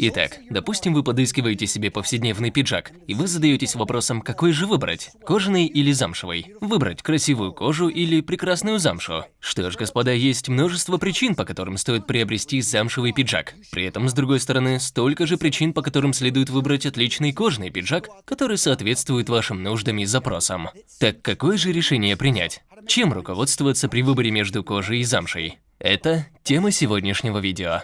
Итак, допустим, вы подыскиваете себе повседневный пиджак, и вы задаетесь вопросом, какой же выбрать, кожаный или замшевый? Выбрать красивую кожу или прекрасную замшу? Что ж, господа, есть множество причин, по которым стоит приобрести замшевый пиджак. При этом, с другой стороны, столько же причин, по которым следует выбрать отличный кожаный пиджак, который соответствует вашим нуждам и запросам. Так какое же решение принять? Чем руководствоваться при выборе между кожей и замшей? Это тема сегодняшнего видео.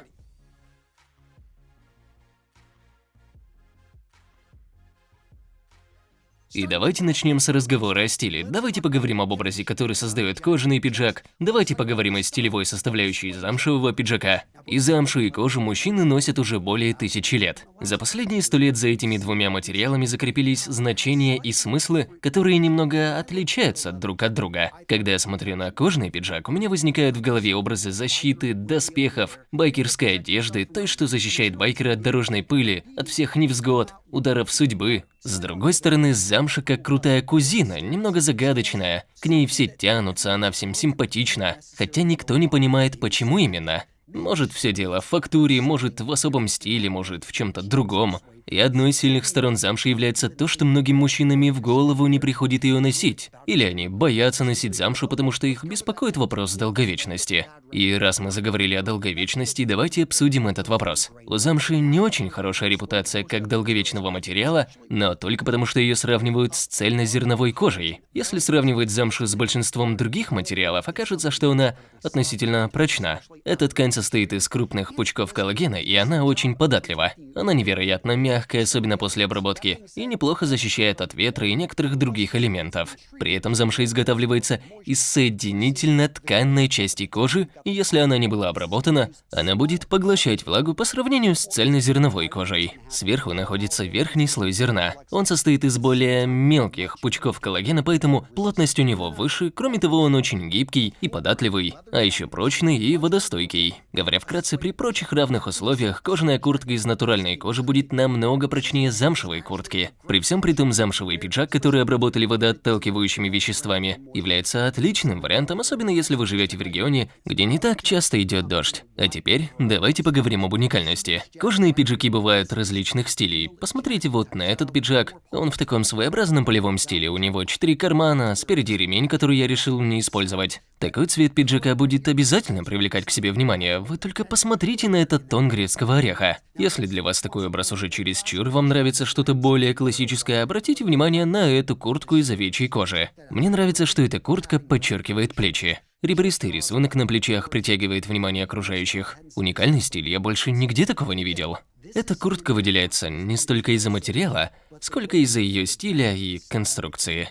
И давайте начнем с разговора о стиле. Давайте поговорим об образе, который создает кожаный пиджак. Давайте поговорим о стилевой составляющей замшевого пиджака. И замшу, и кожу мужчины носят уже более тысячи лет. За последние сто лет за этими двумя материалами закрепились значения и смыслы, которые немного отличаются друг от друга. Когда я смотрю на кожаный пиджак, у меня возникают в голове образы защиты, доспехов, байкерской одежды, той, что защищает байкера от дорожной пыли, от всех невзгод, ударов судьбы. С другой стороны, замша как крутая кузина, немного загадочная. К ней все тянутся, она всем симпатична, хотя никто не понимает, почему именно. Может, все дело в фактуре, может, в особом стиле, может, в чем-то другом. И одной из сильных сторон замши является то, что многим мужчинам в голову не приходит ее носить. Или они боятся носить замшу, потому что их беспокоит вопрос долговечности. И раз мы заговорили о долговечности, давайте обсудим этот вопрос. У замши не очень хорошая репутация как долговечного материала, но только потому, что ее сравнивают с цельнозерновой кожей. Если сравнивать замшу с большинством других материалов, окажется, что она относительно прочна. Эта ткань состоит из крупных пучков коллагена, и она очень податлива. Она невероятно мягкая мягкая, особенно после обработки, и неплохо защищает от ветра и некоторых других элементов. При этом замша изготавливается из соединительно-тканной части кожи, и если она не была обработана, она будет поглощать влагу по сравнению с цельнозерновой кожей. Сверху находится верхний слой зерна. Он состоит из более мелких пучков коллагена, поэтому плотность у него выше, кроме того, он очень гибкий и податливый, а еще прочный и водостойкий. Говоря вкратце, при прочих равных условиях кожаная куртка из натуральной кожи будет намного намного прочнее замшевой куртки. При всем при том замшевый пиджак, который обработали водоотталкивающими веществами, является отличным вариантом, особенно если вы живете в регионе, где не так часто идет дождь. А теперь давайте поговорим об уникальности. Кожаные пиджаки бывают различных стилей. Посмотрите вот на этот пиджак. Он в таком своеобразном полевом стиле. У него четыре кармана, спереди ремень, который я решил не использовать. Такой цвет пиджака будет обязательно привлекать к себе внимание. Вы только посмотрите на этот тон грецкого ореха. Если для вас такой образ уже чересчур, вам нравится что-то более классическое, обратите внимание на эту куртку из овечьей кожи. Мне нравится, что эта куртка подчеркивает плечи. Ребристый рисунок на плечах притягивает внимание окружающих. Уникальный стиль, я больше нигде такого не видел. Эта куртка выделяется не столько из-за материала, сколько из-за ее стиля и конструкции.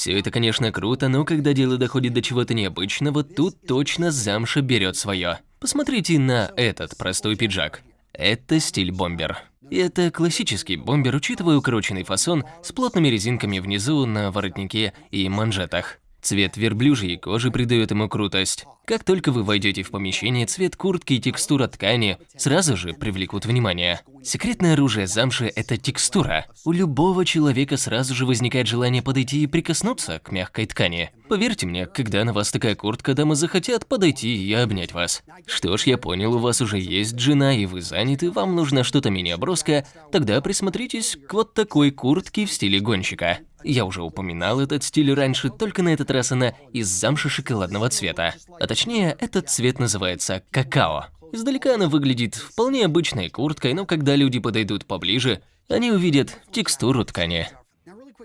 Все это, конечно, круто, но когда дело доходит до чего-то необычного, тут точно замша берет свое. Посмотрите на этот простой пиджак. Это стиль бомбер. И это классический бомбер, учитывая укороченный фасон с плотными резинками внизу на воротнике и манжетах. Цвет верблюжьей кожи придает ему крутость. Как только вы войдете в помещение, цвет куртки и текстура ткани сразу же привлекут внимание. Секретное оружие замши – это текстура. У любого человека сразу же возникает желание подойти и прикоснуться к мягкой ткани. Поверьте мне, когда на вас такая куртка, дамы захотят подойти и обнять вас. Что ж, я понял, у вас уже есть жена и вы заняты, вам нужно что-то менее броское, тогда присмотритесь к вот такой куртке в стиле гонщика. Я уже упоминал этот стиль раньше, только на этот раз она из замши шоколадного цвета. А точнее, этот цвет называется какао. Издалека она выглядит вполне обычной курткой, но когда люди подойдут поближе, они увидят текстуру ткани.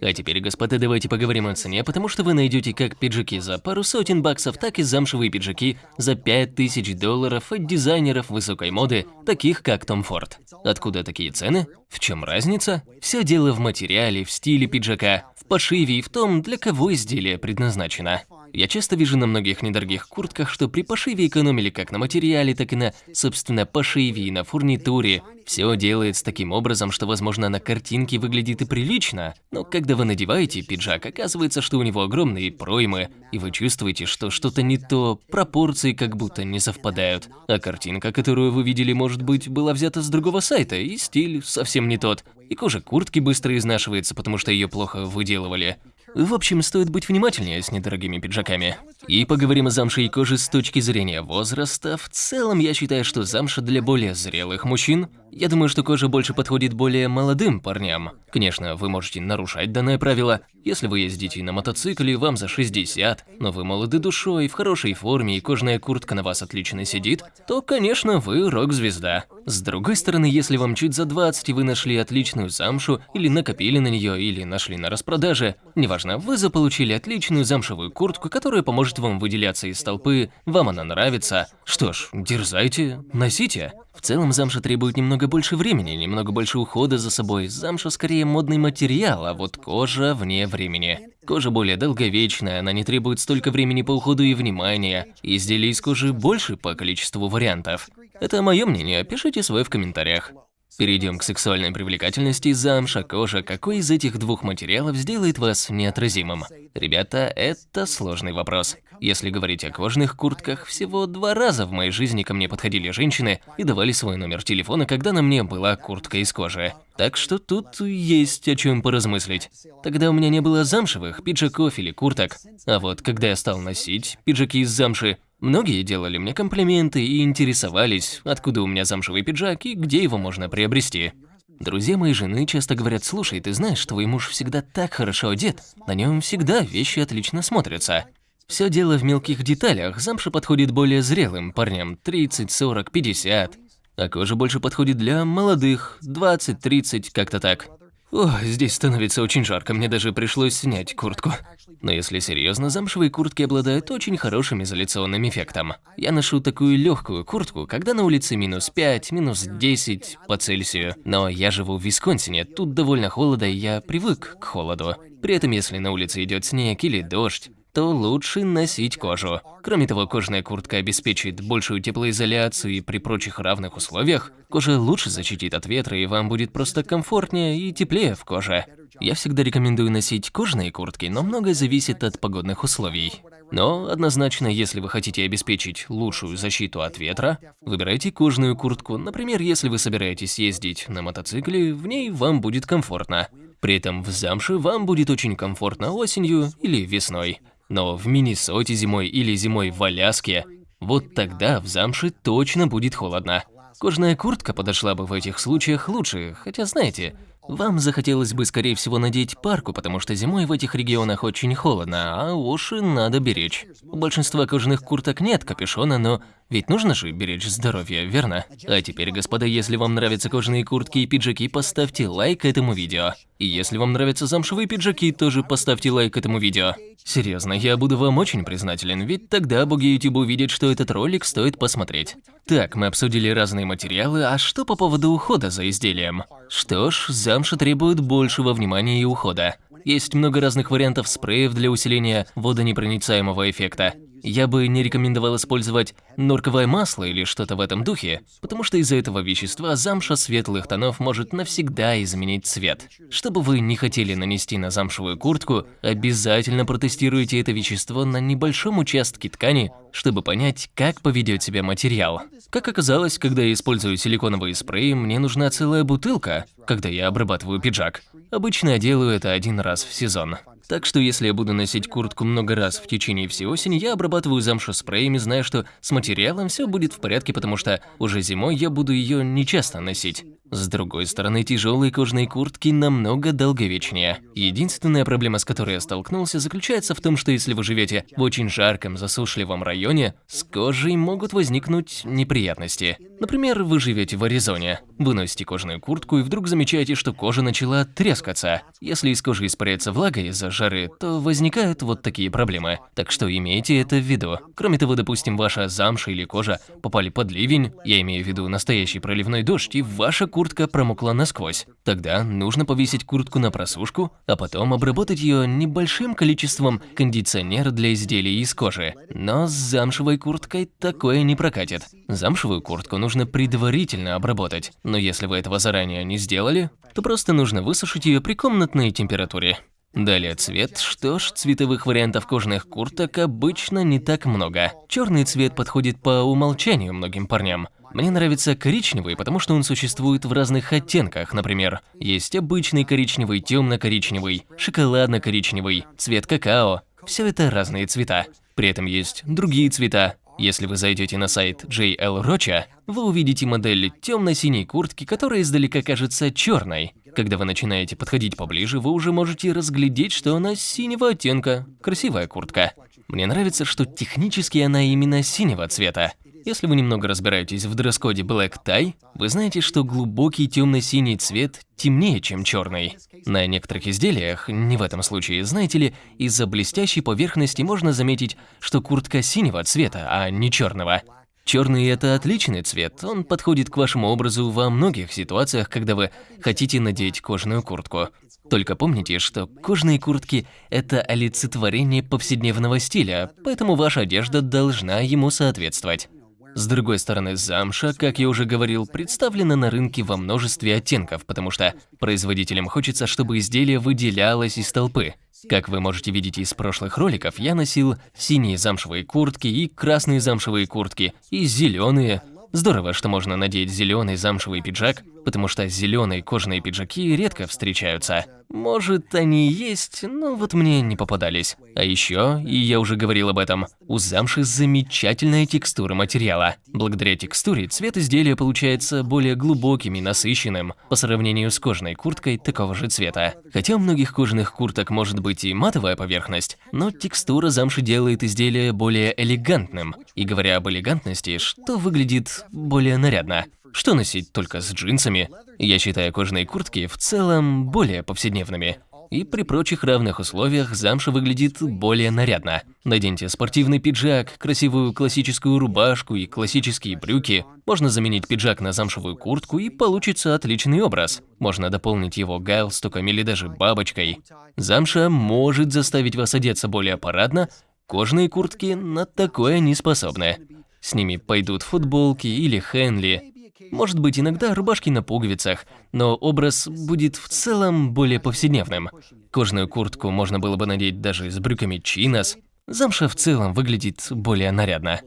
А теперь, господа, давайте поговорим о цене, потому что вы найдете как пиджаки за пару сотен баксов, так и замшевые пиджаки за 5000 долларов от дизайнеров высокой моды, таких как Том Форд. Откуда такие цены? В чем разница? Все дело в материале, в стиле пиджака, в пошиве и в том, для кого изделие предназначено. Я часто вижу на многих недорогих куртках, что при пошиве экономили как на материале, так и на, собственно, пошиве и на фурнитуре. Все делается таким образом, что, возможно, на картинке выглядит и прилично, но когда вы надеваете пиджак, оказывается, что у него огромные проймы, и вы чувствуете, что что-то не то, пропорции как будто не совпадают. А картинка, которую вы видели, может быть, была взята с другого сайта, и стиль совсем не тот. И кожа куртки быстро изнашивается, потому что ее плохо выделывали. В общем, стоит быть внимательнее с недорогими пиджаками. И поговорим о замше и коже с точки зрения возраста. В целом, я считаю, что замша для более зрелых мужчин Я думаю, что кожа больше подходит более молодым парням. Конечно, вы можете нарушать данное правило. Если вы ездите на мотоцикле, вам за 60, но вы молоды душой, в хорошей форме и кожаная куртка на вас отлично сидит, то, конечно, вы рок-звезда. С другой стороны, если вам чуть за 20 и вы нашли отличную замшу, или накопили на нее, или нашли на распродаже, неважно, вы заполучили отличную замшевую куртку, которая поможет вам выделяться из толпы, вам она нравится, что ж, дерзайте, носите. В целом замша требует немного больше времени, немного больше ухода за собой. Замша скорее модный материал, а вот кожа вне времени. Кожа более долговечная, она не требует столько времени по уходу и внимания. Изделий из кожи больше по количеству вариантов. Это мое мнение, пишите свое в комментариях. Перейдем к сексуальной привлекательности. Замша, кожа. Какой из этих двух материалов сделает вас неотразимым? Ребята, это сложный вопрос. Если говорить о кожаных куртках, всего два раза в моей жизни ко мне подходили женщины и давали свой номер телефона, когда на мне была куртка из кожи. Так что тут есть о чем поразмыслить. Тогда у меня не было замшевых пиджаков или курток. А вот когда я стал носить пиджаки из замши, Многие делали мне комплименты и интересовались, откуда у меня замшевый пиджак и где его можно приобрести. Друзья моей жены часто говорят, слушай, ты знаешь, твой муж всегда так хорошо одет, на нем всегда вещи отлично смотрятся. Все дело в мелких деталях, замша подходит более зрелым парням, 30, 40, 50. А кожа больше подходит для молодых, 20, 30, как-то так. О, здесь становится очень жарко, мне даже пришлось снять куртку. Но если серьезно, замшевые куртки обладают очень хорошим изоляционным эффектом. Я ношу такую легкую куртку, когда на улице минус 5, минус 10 по Цельсию. Но я живу в Висконсине, тут довольно холодно, и я привык к холоду. При этом, если на улице идет снег или дождь, то лучше носить кожу. Кроме того, кожаная куртка обеспечит большую теплоизоляцию и при прочих равных условиях, кожа лучше защитит от ветра и вам будет просто комфортнее и теплее в коже. Я всегда рекомендую носить кожаные куртки, но многое зависит от погодных условий. Но однозначно, если вы хотите обеспечить лучшую защиту от ветра, выбирайте кожаную куртку. Например, если вы собираетесь ездить на мотоцикле, в ней вам будет комфортно. При этом в замше вам будет очень комфортно осенью или весной. Но в Миннесоте зимой или зимой в Аляске, вот тогда в замше точно будет холодно. Кожаная куртка подошла бы в этих случаях лучше, хотя знаете, вам захотелось бы скорее всего надеть парку, потому что зимой в этих регионах очень холодно, а уши надо беречь. У большинства кожаных курток нет капюшона, но ведь нужно же беречь здоровье, верно? А теперь, господа, если вам нравятся кожаные куртки и пиджаки, поставьте лайк этому видео. И если вам нравятся замшевые пиджаки, тоже поставьте лайк этому видео. Серьезно, я буду вам очень признателен, ведь тогда боги YouTube увидят, что этот ролик стоит посмотреть. Так, мы обсудили разные материалы, а что по поводу ухода за изделием? Что ж, замша требует большего внимания и ухода. Есть много разных вариантов спреев для усиления водонепроницаемого эффекта. Я бы не рекомендовал использовать норковое масло или что-то в этом духе, потому что из-за этого вещества замша светлых тонов может навсегда изменить цвет. Что бы вы не хотели нанести на замшевую куртку, обязательно протестируйте это вещество на небольшом участке ткани, чтобы понять, как поведет себя материал. Как оказалось, когда я использую силиконовые спреи, мне нужна целая бутылка, когда я обрабатываю пиджак. Обычно я делаю это один раз в сезон. Так что если я буду носить куртку много раз в течение всей осени, я обрабатываю замшу спреями, зная, что с материалом все будет в порядке, потому что уже зимой я буду ее нечасто носить. С другой стороны, тяжелые кожаные куртки намного долговечнее. Единственная проблема, с которой я столкнулся, заключается в том, что если вы живете в очень жарком, засушливом районе, с кожей могут возникнуть неприятности. Например, вы живете в Аризоне, вы носите кожаную куртку и вдруг замечаете, что кожа начала трескаться. Если из кожи испаряется влага из-за жары, то возникают вот такие проблемы. Так что имейте это в виду. Кроме того, допустим, ваша замша или кожа попали под ливень, я имею в виду настоящий проливной дождь, и ваша куртка промокла насквозь. Тогда нужно повесить куртку на просушку, а потом обработать ее небольшим количеством кондиционера для изделий из кожи. Но с замшевой курткой такое не прокатит. Замшевую куртку нужно предварительно обработать, но если вы этого заранее не сделали, то просто нужно высушить ее при комнатной температуре. Далее цвет. Что ж, цветовых вариантов кожаных курток обычно не так много. Черный цвет подходит по умолчанию многим парням. Мне нравится коричневый, потому что он существует в разных оттенках. Например, есть обычный коричневый, темно-коричневый, шоколадно-коричневый, цвет какао. Все это разные цвета. При этом есть другие цвета. Если вы зайдете на сайт JL Rocha, вы увидите модель темно-синей куртки, которая издалека кажется черной. Когда вы начинаете подходить поближе, вы уже можете разглядеть, что она синего оттенка. Красивая куртка. Мне нравится, что технически она именно синего цвета. Если вы немного разбираетесь в дресс-коде Black Tie, вы знаете, что глубокий темно-синий цвет темнее, чем черный. На некоторых изделиях, не в этом случае, знаете ли, из-за блестящей поверхности можно заметить, что куртка синего цвета, а не черного. Черный – это отличный цвет, он подходит к вашему образу во многих ситуациях, когда вы хотите надеть кожаную куртку. Только помните, что кожаные куртки – это олицетворение повседневного стиля, поэтому ваша одежда должна ему соответствовать. С другой стороны, замша, как я уже говорил, представлена на рынке во множестве оттенков, потому что производителям хочется, чтобы изделие выделялось из толпы. Как вы можете видеть из прошлых роликов, я носил синие замшевые куртки и красные замшевые куртки, и зеленые. Здорово, что можно надеть зеленый замшевый пиджак, потому что зеленые кожаные пиджаки редко встречаются. Может, они есть, но вот мне не попадались. А еще, и я уже говорил об этом, у замши замечательная текстура материала. Благодаря текстуре цвет изделия получается более глубоким и насыщенным по сравнению с кожаной курткой такого же цвета. Хотя у многих кожаных курток может быть и матовая поверхность, но текстура замши делает изделие более элегантным. И говоря об элегантности, что выглядит более нарядно. Что носить только с джинсами? Я считаю кожаные куртки в целом более повседневными. И при прочих равных условиях замша выглядит более нарядно. Наденьте спортивный пиджак, красивую классическую рубашку и классические брюки. Можно заменить пиджак на замшевую куртку и получится отличный образ. Можно дополнить его галстуком или даже бабочкой. Замша может заставить вас одеться более парадно, кожаные куртки на такое не способны. С ними пойдут футболки или хенли, может быть, иногда рубашки на пуговицах, но образ будет в целом более повседневным. Кожаную куртку можно было бы надеть даже с брюками чинос. Замша в целом выглядит более нарядно.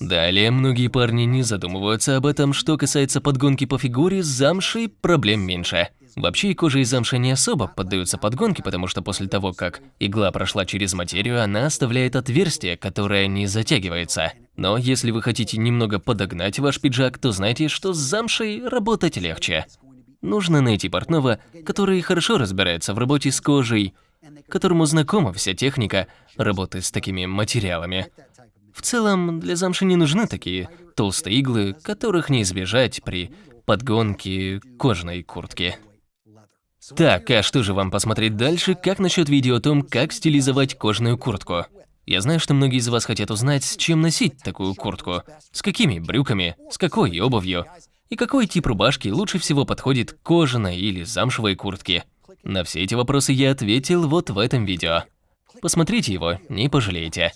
Далее, многие парни не задумываются об этом, что касается подгонки по фигуре, с замшей проблем меньше. Вообще кожа из замши не особо поддаются подгонке, потому что после того, как игла прошла через материю, она оставляет отверстие, которое не затягивается. Но если вы хотите немного подогнать ваш пиджак, то знайте, что с замшей работать легче. Нужно найти портного, который хорошо разбирается в работе с кожей, которому знакома вся техника работы с такими материалами. В целом, для замши не нужны такие толстые иглы, которых не избежать при подгонке кожаной куртки. Так, а что же вам посмотреть дальше? Как насчет видео о том, как стилизовать кожаную куртку? Я знаю, что многие из вас хотят узнать, с чем носить такую куртку. С какими брюками, с какой обувью. И какой тип рубашки лучше всего подходит кожаной или замшевой куртке. На все эти вопросы я ответил вот в этом видео. Посмотрите его, не пожалеете.